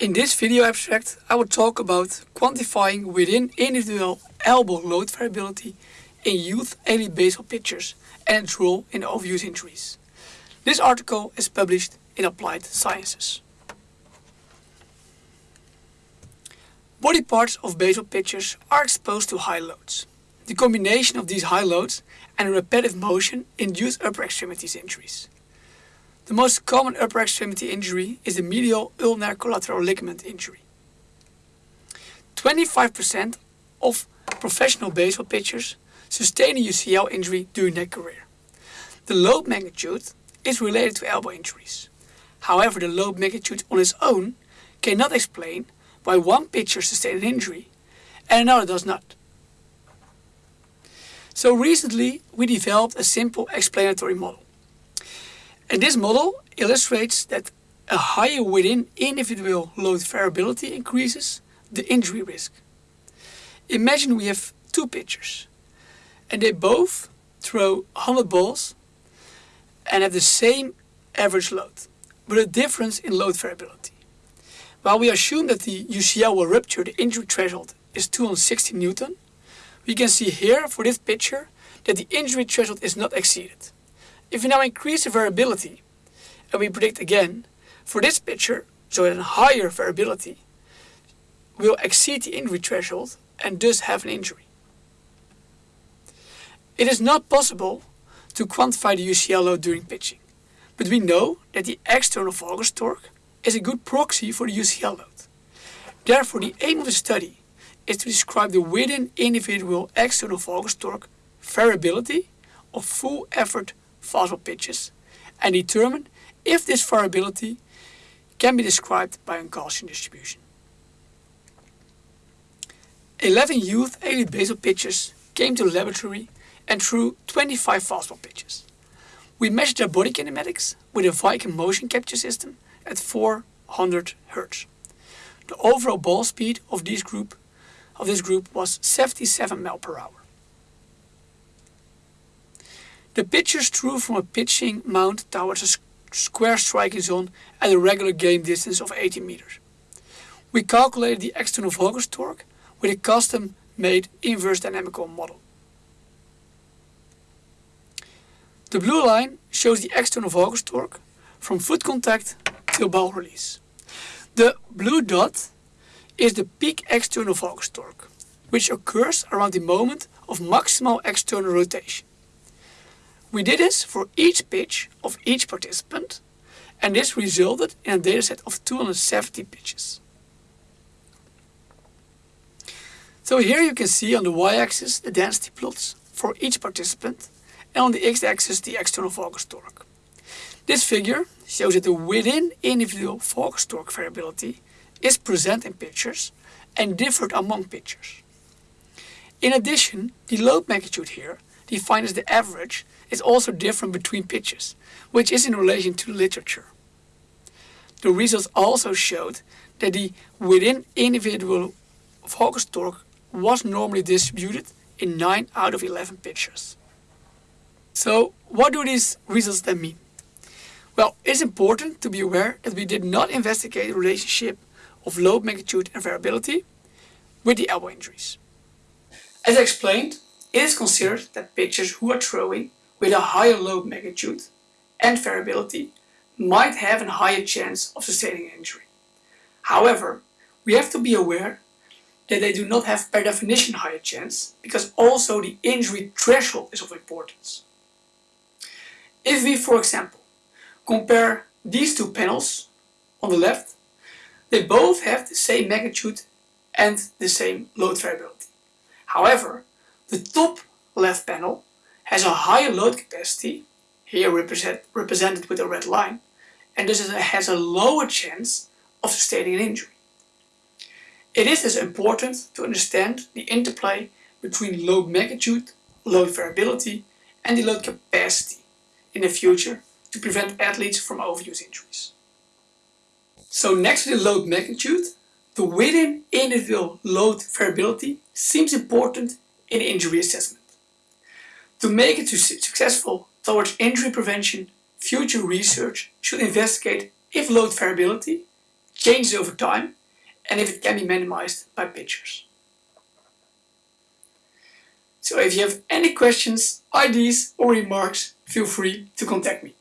In this video abstract I will talk about quantifying within individual elbow load variability in youth elite baseball pitchers and its role in overuse injuries. This article is published in Applied Sciences. Body parts of baseball pitchers are exposed to high loads. The combination of these high loads and repetitive motion induce upper extremities injuries. The most common upper extremity injury is the medial ulnar collateral ligament injury. 25% of professional baseball pitchers sustain a UCL injury during their career. The load magnitude is related to elbow injuries. However, the load magnitude on its own cannot explain why one pitcher sustained an injury and another does not. So recently we developed a simple explanatory model. And this model illustrates that a higher within individual load variability increases the injury risk. Imagine we have two pitchers and they both throw 100 balls and have the same average load, but a difference in load variability. While we assume that the UCL will rupture the injury threshold is 260 Newton, we can see here for this pitcher that the injury threshold is not exceeded. If we now increase the variability, and we predict again, for this pitcher, so a higher variability will exceed the injury threshold and thus have an injury. It is not possible to quantify the UCL load during pitching, but we know that the external valgus torque is a good proxy for the UCL load. Therefore, the aim of the study is to describe the within individual external valgus torque variability of full effort fastball pitches and determine if this variability can be described by a Gaussian distribution. 11 youth elite baseball pitchers came to the laboratory and threw 25 fastball pitches. We measured their body kinematics with a Vicon motion capture system at 400 Hz. The overall ball speed of this group of this group was 77 mph The pitchers threw from a pitching mound towards a square striking zone at a regular game distance of 80 meters. We calculated the external valgus torque with a custom-made inverse dynamical model. The blue line shows the external valgus torque from foot contact till ball release. The blue dot is the peak external valgus torque, which occurs around the moment of maximal external rotation. We did this for each pitch of each participant and this resulted in a dataset of 270 pitches. So here you can see on the y-axis the density plots for each participant and on the x-axis the external valgus torque. This figure shows that the within individual valgus torque variability is present in pitchers and differed among pitchers. In addition, the load magnitude here, defined as the average, is also different between pitches, which is in relation to literature. The results also showed that the within individual valgus torque was normally distributed in 9 out of 11 pitchers. So what do these results then mean? Well, it's important to be aware that we did not investigate the relationship of load magnitude and variability with the elbow injuries. As I explained, it is considered that pitchers who are throwing with a higher load magnitude and variability might have a higher chance of sustaining injury. However, we have to be aware that they do not have per definition higher chance because also the injury threshold is of importance. If we, for example, compare these two panels on the left, they both have the same magnitude and the same load variability. However, the top left panel has a higher load capacity, here represent, represented with a red line, and thus has a lower chance of sustaining an injury. It is thus important to understand the interplay between load magnitude, load variability and the load capacity in the future to prevent athletes from overuse injuries. So next to the load magnitude, the within individual load variability seems important in injury assessment. To make it successful towards injury prevention, future research should investigate if load variability, changes over time, and if it can be minimized by pictures. So if you have any questions, ideas or remarks, feel free to contact me.